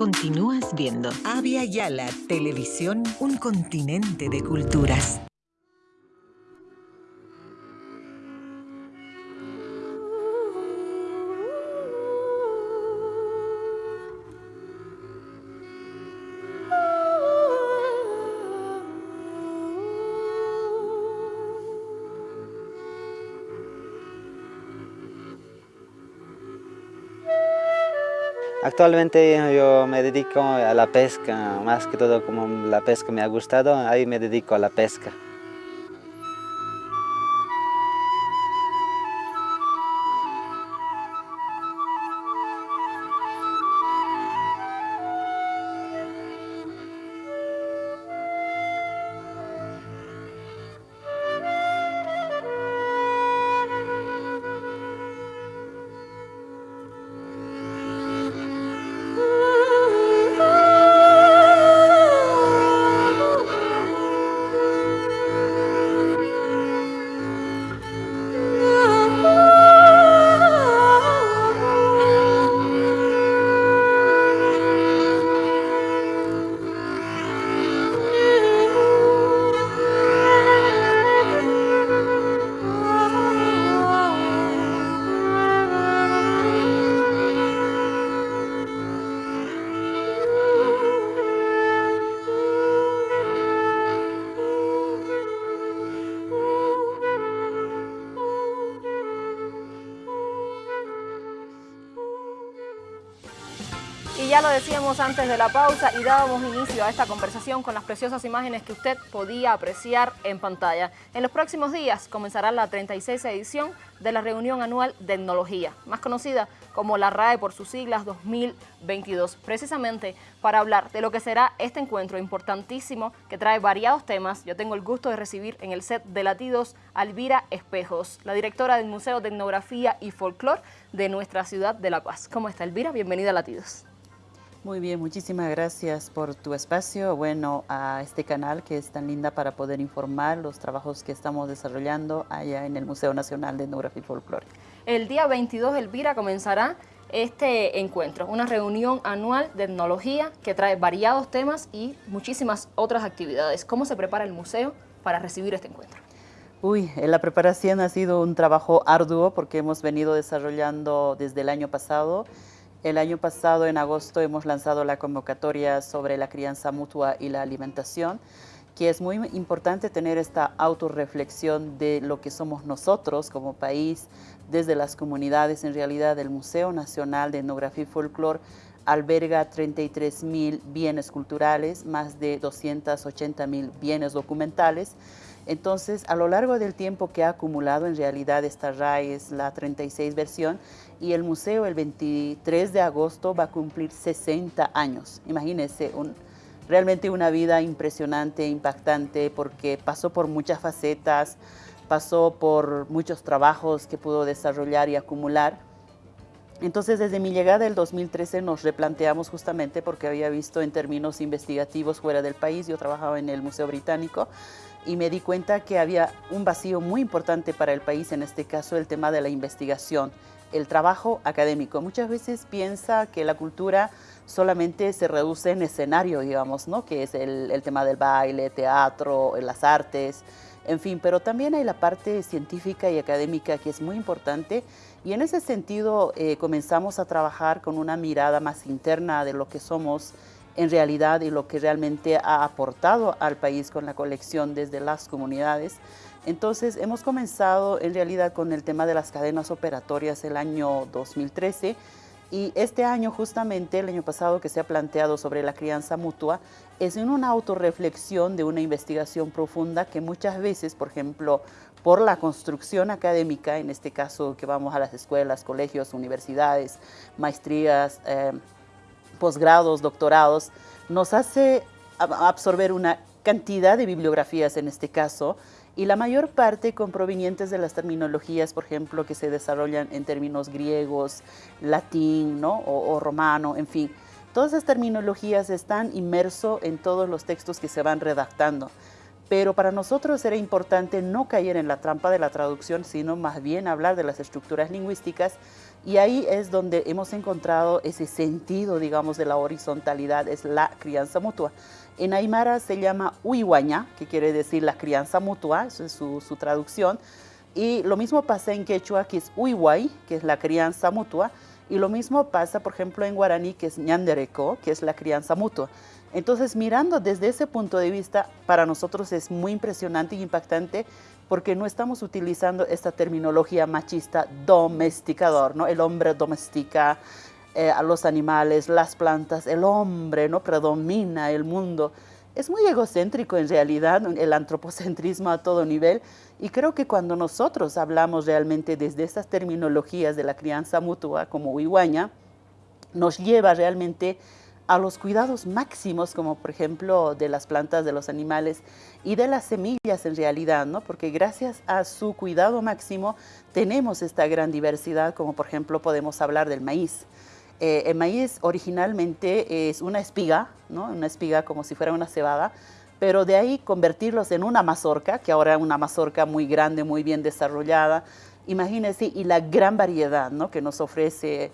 Continúas viendo Avia Yala Televisión, un continente de culturas. Actualmente yo me dedico a la pesca, más que todo como la pesca me ha gustado, ahí me dedico a la pesca. Decíamos antes de la pausa y dábamos inicio a esta conversación con las preciosas imágenes que usted podía apreciar en pantalla. En los próximos días comenzará la 36 edición de la reunión anual de etnología, más conocida como la RAE por sus siglas 2022, precisamente para hablar de lo que será este encuentro importantísimo que trae variados temas. Yo tengo el gusto de recibir en el set de Latidos a Elvira Espejos, la directora del Museo de Etnografía y Folclor de nuestra ciudad de La Paz. ¿Cómo está Elvira? Bienvenida a Latidos. Muy bien, muchísimas gracias por tu espacio, bueno, a este canal que es tan linda para poder informar los trabajos que estamos desarrollando allá en el Museo Nacional de Etnografía y Folclore. El día 22 Elvira comenzará este encuentro, una reunión anual de etnología que trae variados temas y muchísimas otras actividades. ¿Cómo se prepara el museo para recibir este encuentro? Uy, la preparación ha sido un trabajo arduo porque hemos venido desarrollando desde el año pasado el año pasado, en agosto, hemos lanzado la convocatoria sobre la crianza mutua y la alimentación, que es muy importante tener esta autorreflexión de lo que somos nosotros como país, desde las comunidades. En realidad, el Museo Nacional de Etnografía y Folclore alberga 33 mil bienes culturales, más de 280 mil bienes documentales. Entonces, a lo largo del tiempo que ha acumulado en realidad esta RAE es la 36 versión, y el museo el 23 de agosto va a cumplir 60 años. Imagínense, realmente una vida impresionante, impactante, porque pasó por muchas facetas, pasó por muchos trabajos que pudo desarrollar y acumular. Entonces, desde mi llegada el 2013 nos replanteamos justamente porque había visto en términos investigativos fuera del país, yo trabajaba en el Museo Británico, y me di cuenta que había un vacío muy importante para el país, en este caso el tema de la investigación el trabajo académico. Muchas veces piensa que la cultura solamente se reduce en escenario, digamos, ¿no? que es el, tema del baile, teatro, las artes, en fin, pero también hay la parte científica y académica que es muy importante y en ese sentido eh, comenzamos a trabajar con una mirada más interna de lo que somos en realidad y lo que realmente ha aportado al país con la colección desde las comunidades. Entonces hemos comenzado en realidad con el tema de las cadenas operatorias el año 2013 y este año justamente, el año pasado que se ha planteado sobre la crianza mutua, es en una autorreflexión de una investigación profunda que muchas veces, por ejemplo, por la construcción académica, en este caso que vamos a las escuelas, colegios, universidades, maestrías, eh, posgrados, doctorados, nos hace absorber una cantidad de bibliografías en este caso, y la mayor parte con provenientes de las terminologías, por ejemplo, que se desarrollan en términos griegos, latín ¿no? o, romano, en fin. Todas esas terminologías están inmersos en todos los textos que se van redactando. Pero para nosotros era importante no caer en la trampa de la traducción, sino más bien hablar de las estructuras lingüísticas Y ahí es donde hemos encontrado ese sentido, digamos, de la horizontalidad, es la crianza mutua. En Aymara se llama Uihuaña, que quiere decir la crianza mutua, eso es su, traducción. Y lo mismo pasa en quechua, que es Uihuay, que es la crianza mutua. Y lo mismo pasa, por ejemplo, en guaraní, que es ñandereco, que es la crianza mutua. Entonces, mirando desde ese punto de vista, para nosotros es muy impresionante y impactante porque no estamos utilizando esta terminología machista domesticador, ¿no? El hombre domestica eh, a los animales, las plantas, el hombre, ¿no? Predomina el mundo. Es muy egocéntrico en realidad el antropocentrismo a todo nivel y creo que cuando nosotros hablamos realmente desde estas terminologías de la crianza mutua como Huihuaña, nos lleva realmente a los cuidados máximos, como por ejemplo de las plantas, de los animales y de las semillas en realidad, ¿no? Porque gracias a su cuidado máximo tenemos esta gran diversidad, como por ejemplo podemos hablar del maíz. Eh, el maíz originalmente es una espiga, ¿no? Una espiga como si fuera una cebada, pero de ahí convertirlos en una mazorca, que ahora es una mazorca muy grande, muy bien desarrollada, imagínense, y la gran variedad, ¿no? Que nos ofrece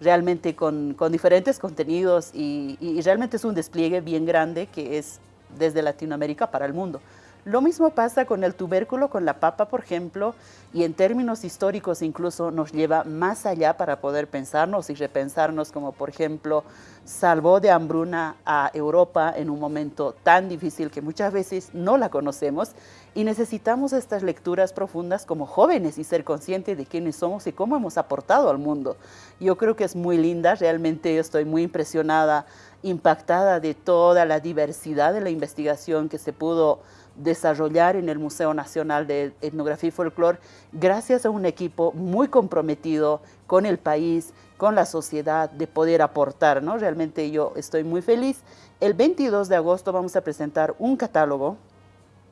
realmente con, diferentes contenidos y, realmente es un despliegue bien grande que es desde Latinoamérica para el mundo. Lo mismo pasa con el tubérculo, con la papa, por ejemplo, y en términos históricos incluso nos lleva más allá para poder pensarnos y repensarnos, como por ejemplo, salvó de hambruna a Europa en un momento tan difícil que muchas veces no la conocemos y necesitamos estas lecturas profundas como jóvenes y ser conscientes de quiénes somos y cómo hemos aportado al mundo. Yo creo que es muy linda, realmente estoy muy impresionada, impactada de toda la diversidad de la investigación que se pudo desarrollar en el Museo Nacional de Etnografía y Folclore gracias a un equipo muy comprometido con el país, con la sociedad, de poder aportar. ¿no? Realmente yo estoy muy feliz. El 22 de agosto vamos a presentar un catálogo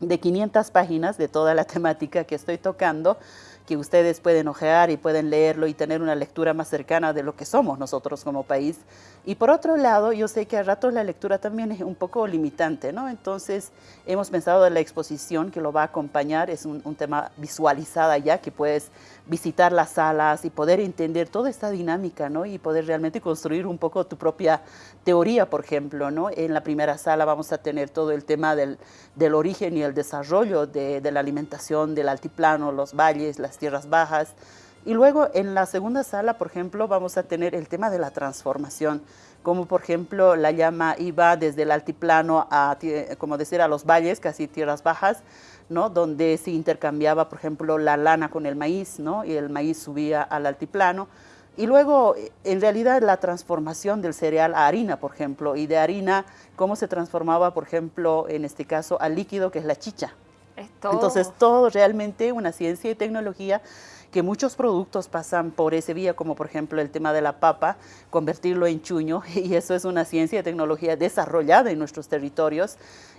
de 500 páginas de toda la temática que estoy tocando, que ustedes pueden ojear y pueden leerlo y tener una lectura más cercana de lo que somos nosotros como país. Y por otro lado, yo sé que a ratos la lectura también es un poco limitante, ¿no? Entonces, hemos pensado en la exposición que lo va a acompañar, es un, tema visualizada ya, que puedes visitar las salas y poder entender toda esta dinámica, ¿no? Y poder realmente construir un poco tu propia teoría, por ejemplo, ¿no? En la primera sala vamos a tener todo el tema del, del origen y el desarrollo de, de la alimentación del altiplano, los valles, las tierras bajas, y luego en la segunda sala, por ejemplo, vamos a tener el tema de la transformación, como por ejemplo la llama iba desde el altiplano a, como decir, a los valles, casi tierras bajas, ¿no? donde se intercambiaba, por ejemplo, la lana con el maíz, ¿no? y el maíz subía al altiplano. Y luego, en realidad, la transformación del cereal a harina, por ejemplo, y de harina, cómo se transformaba, por ejemplo, en este caso, al líquido, que es la chicha. Entonces, todo realmente una ciencia y tecnología que muchos productos pasan por ese vía, como por ejemplo el tema de la papa, convertirlo en chuño, y eso es una ciencia y tecnología desarrollada en nuestros territorios,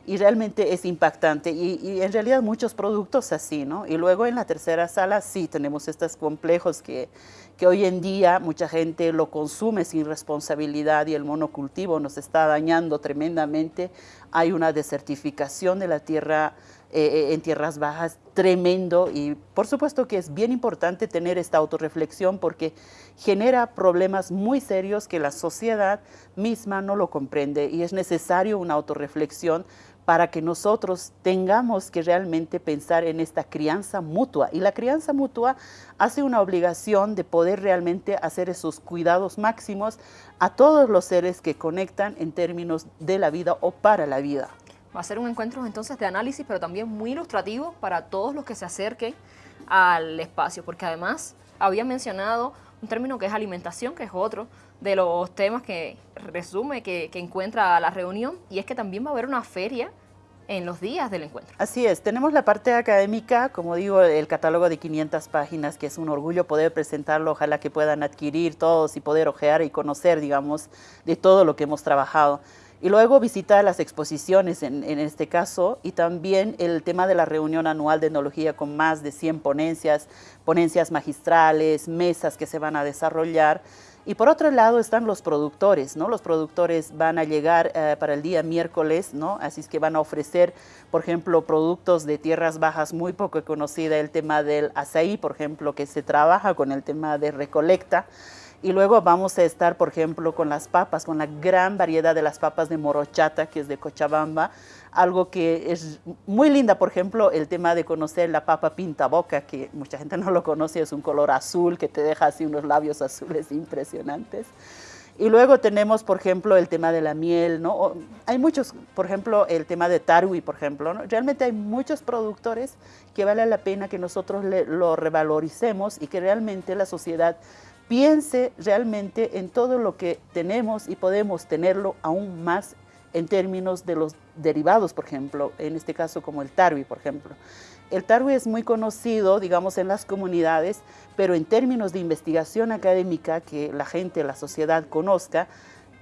y realmente es impactante, y, en realidad muchos productos así, ¿no? Y luego en la tercera sala sí tenemos estos complejos que, que hoy en día mucha gente lo consume sin responsabilidad y el monocultivo nos está dañando tremendamente. Hay una desertificación de la tierra eh, eh, en tierras bajas tremendo y por supuesto que es bien importante tener esta autorreflexión porque genera problemas muy serios que la sociedad misma no lo comprende y es necesario una autorreflexión para que nosotros tengamos que realmente pensar en esta crianza mutua. Y la crianza mutua hace una obligación de poder realmente hacer esos cuidados máximos a todos los seres que conectan en términos de la vida o para la vida. Va a ser un encuentro entonces de análisis, pero también muy ilustrativo para todos los que se acerquen al espacio, porque además había mencionado un término que es alimentación, que es otro de los temas que resume, que, que encuentra la reunión, y es que también va a haber una feria en los días del encuentro. Así es, tenemos la parte académica, como digo, el catálogo de 500 páginas, que es un orgullo poder presentarlo, ojalá que puedan adquirir todos y poder ojear y conocer, digamos, de todo lo que hemos trabajado. Y luego visitar las exposiciones en, este caso y también el tema de la reunión anual de etnología con más de 100 ponencias, ponencias magistrales, mesas que se van a desarrollar Y por otro lado están los productores, ¿no? Los productores van a llegar eh, para el día miércoles, ¿no? Así es que van a ofrecer, por ejemplo, productos de tierras bajas muy poco conocida, el tema del azaí, por ejemplo, que se trabaja con el tema de recolecta. Y luego vamos a estar, por ejemplo, con las papas, con la gran variedad de las papas de morochata, que es de Cochabamba, algo que es muy linda, por ejemplo, el tema de conocer la papa pinta boca, que mucha gente no lo conoce, es un color azul que te deja así unos labios azules impresionantes. Y luego tenemos, por ejemplo, el tema de la miel, ¿no? hay muchos, por ejemplo, el tema de tarwi, por ejemplo, ¿no? Realmente hay muchos productores que vale la pena que nosotros lo revaloricemos y que realmente la sociedad piense realmente en todo lo que tenemos y podemos tenerlo aún más en términos de los derivados, por ejemplo, en este caso como el tarwi, por ejemplo. El tarwi es muy conocido, digamos, en las comunidades, pero en términos de investigación académica que la gente, la sociedad conozca,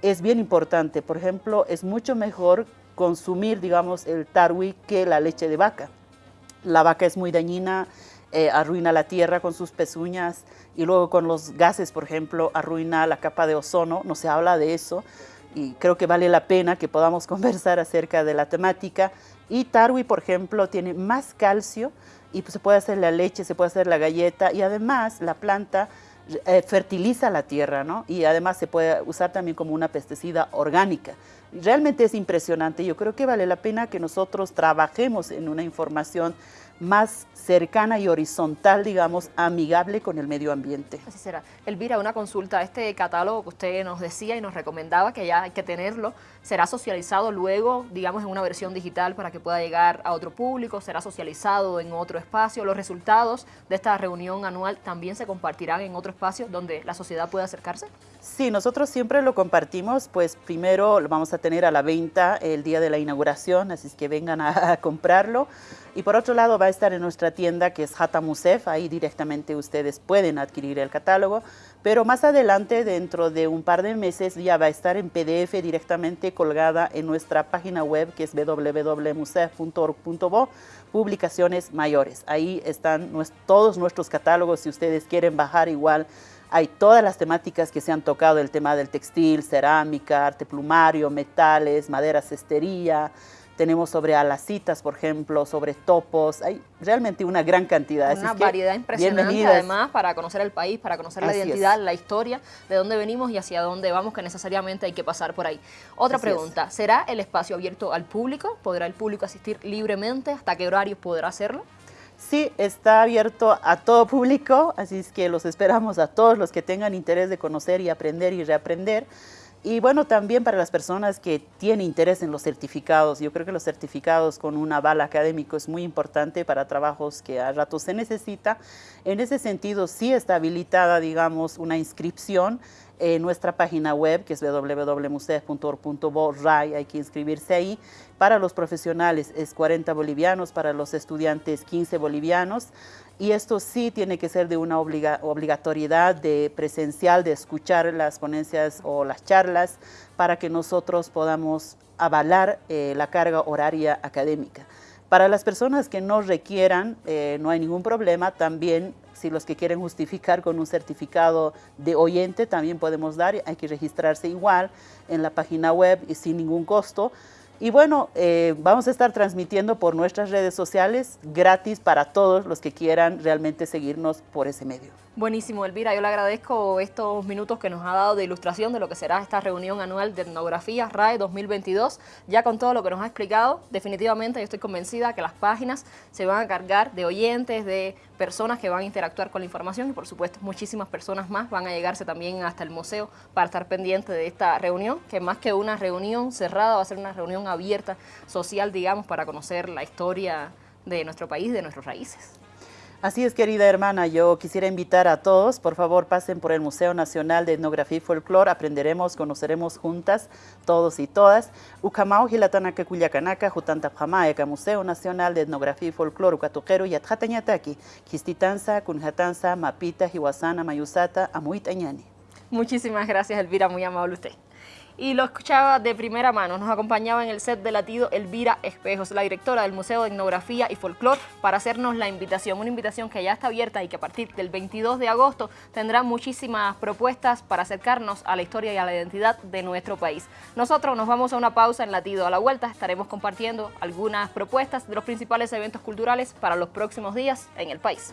es bien importante. Por ejemplo, es mucho mejor consumir, digamos, el tarwi que la leche de vaca. La vaca es muy dañina, eh, arruina la tierra con sus pezuñas y luego con los gases, por ejemplo, arruina la capa de ozono, no se habla de eso y creo que vale la pena que podamos conversar acerca de la temática. Y Tarwi, por ejemplo, tiene más calcio y pues, se puede hacer la leche, se puede hacer la galleta y además la planta eh, fertiliza la tierra, ¿no? Y además se puede usar también como una pesticida orgánica. Realmente es impresionante. Yo creo que vale la pena que nosotros trabajemos en una información más cercana y horizontal, digamos, amigable con el medio ambiente. Así será. Elvira, una consulta, este catálogo que usted nos decía y nos recomendaba que ya hay que tenerlo, ¿será socializado luego, digamos, en una versión digital para que pueda llegar a otro público? ¿Será socializado en otro espacio? ¿Los resultados de esta reunión anual también se compartirán en otro espacio donde la sociedad pueda acercarse? Sí, nosotros siempre lo compartimos, pues primero lo vamos a tener a la venta el día de la inauguración, así es que vengan a, comprarlo. Y por otro lado va a estar en nuestra tienda que es Hata Musef, ahí directamente ustedes pueden adquirir el catálogo, pero más adelante, dentro de un par de meses, ya va a estar en PDF directamente colgada en nuestra página web que es www.musef.org.bo, publicaciones mayores. Ahí están todos nuestros catálogos, si ustedes quieren bajar igual hay todas las temáticas que se han tocado, el tema del textil, cerámica, arte plumario, metales, madera, cestería. Tenemos sobre alacitas, por ejemplo, sobre topos. Hay realmente una gran cantidad. Una variedad impresionante, además, para conocer el país, para conocer la identidad, la historia, de dónde venimos y hacia dónde vamos, que necesariamente hay que pasar por ahí. Otra pregunta, ¿será el espacio abierto al público? ¿Podrá el público asistir libremente? ¿Hasta qué horario podrá hacerlo? Sí, está abierto a todo público, así es que los esperamos a todos los que tengan interés de conocer y aprender y reaprender. Y bueno, también para las personas que tienen interés en los certificados, yo creo que los certificados con un aval académico es muy importante para trabajos que a rato se necesita. En ese sentido, sí está habilitada, digamos, una inscripción en nuestra página web, que es www.musef.org.bo, hay que inscribirse ahí. Para los profesionales es 40 bolivianos, para los estudiantes 15 bolivianos. Y esto sí tiene que ser de una obligatoriedad de presencial, de escuchar las ponencias o las charlas para que nosotros podamos avalar eh, la carga horaria académica. Para las personas que no requieran, eh, no hay ningún problema, también si los que quieren justificar con un certificado de oyente, también podemos dar, hay que registrarse igual en la página web y sin ningún costo. Y bueno, eh, vamos a estar transmitiendo por nuestras redes sociales gratis para todos los que quieran realmente seguirnos por ese medio. Buenísimo, Elvira. Yo le agradezco estos minutos que nos ha dado de ilustración de lo que será esta reunión anual de etnografía RAE 2022. Ya con todo lo que nos ha explicado, definitivamente yo estoy convencida que las páginas se van a cargar de oyentes, de personas que van a interactuar con la información y por supuesto muchísimas personas más van a llegarse también hasta el museo para estar pendientes de esta reunión, que más que una reunión cerrada va a ser una reunión abierta, social, digamos, para conocer la historia de nuestro país, de nuestras raíces. Así es, querida hermana, yo quisiera invitar a todos, por favor pasen por el Museo Nacional de Etnografía y Folclore, aprenderemos, conoceremos juntas, todos y todas. Ucamao Gilatanaka Cuyacanaka, Jutantapjamaeka, Museo Nacional de Etnografía y Folclore, Ucatuquero y Atjatañataki, Kistitanza, Kunjatanza, Mapita, Hiwasana, Mayusata, Amuitañani. Muchísimas gracias, Elvira, muy amable usted. Y lo escuchaba de primera mano. Nos acompañaba en el set de latido Elvira Espejos, la directora del Museo de Etnografía y Folclor, para hacernos la invitación. Una invitación que ya está abierta y que a partir del 22 de agosto tendrá muchísimas propuestas para acercarnos a la historia y a la identidad de nuestro país. Nosotros nos vamos a una pausa en latido. A la vuelta estaremos compartiendo algunas propuestas de los principales eventos culturales para los próximos días en el país.